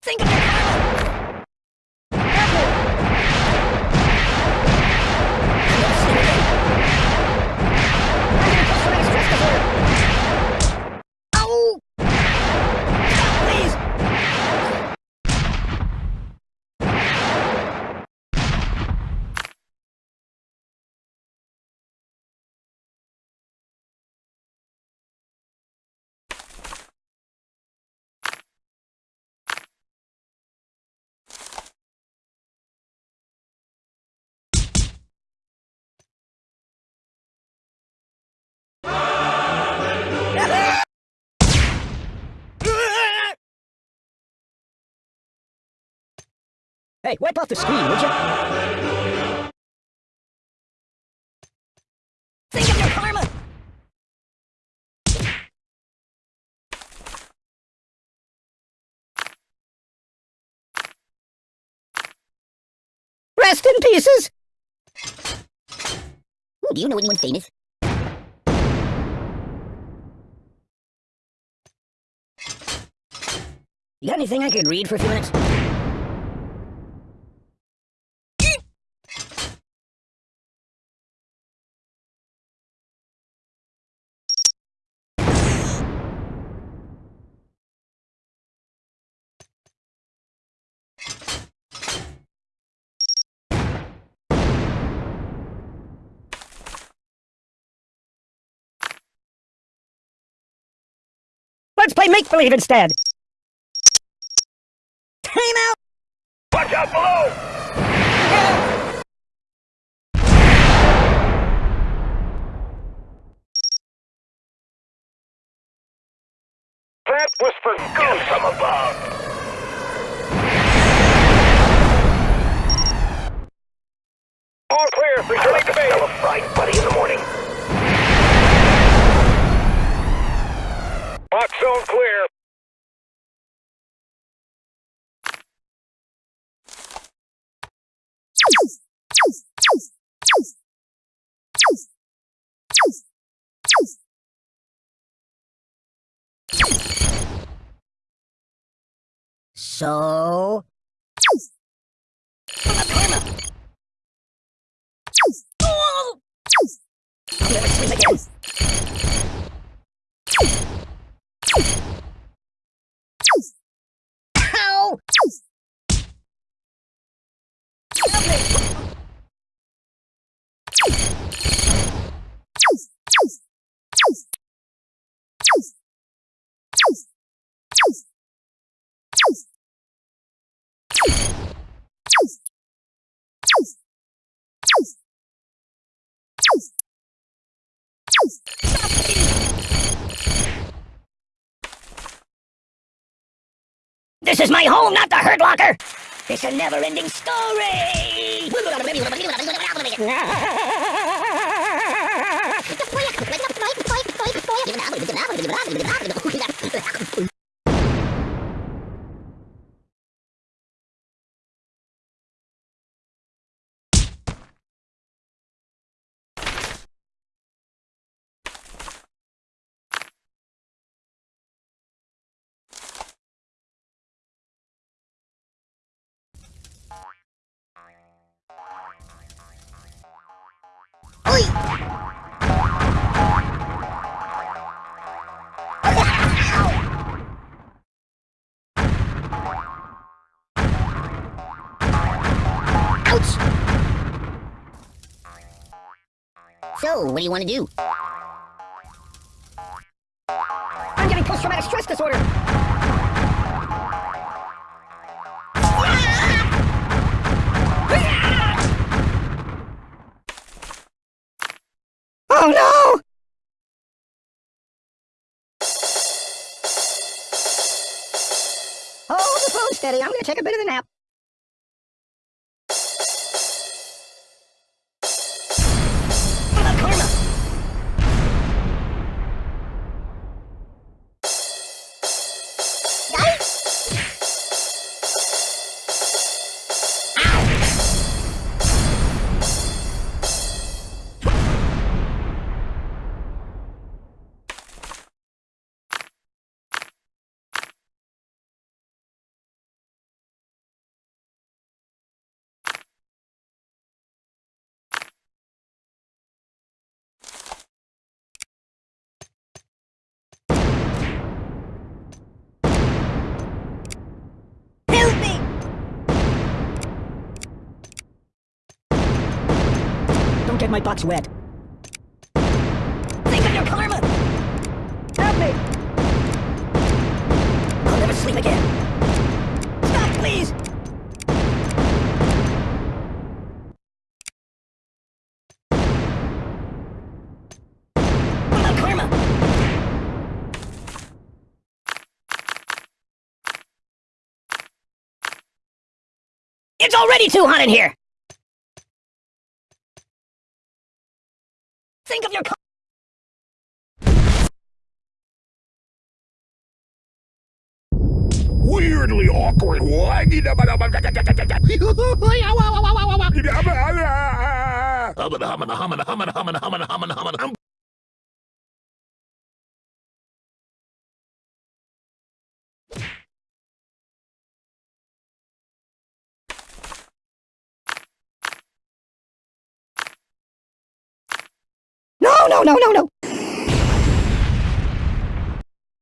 Think of your Hey, wipe off the screen, would you? Think of your karma! Rest in pieces! Ooh, do you know anyone famous? You got anything I could read for a few minutes? Play make-believe instead! Time out! Watch out below! That was for goose from above. Box zone clear. So... This is my home, not the hurt locker! It's a never-ending story! Ouch! So, what do you want to do? I'm getting post-traumatic stress disorder! Oh no! Hold the phone steady. I'm gonna take a bit of a nap. Get my box wet. Think of your karma! Help me! I'll never sleep again. Stop, please! It's already too hot in here! Think of your karma! Weirdly awkward. No, no, no, no, no!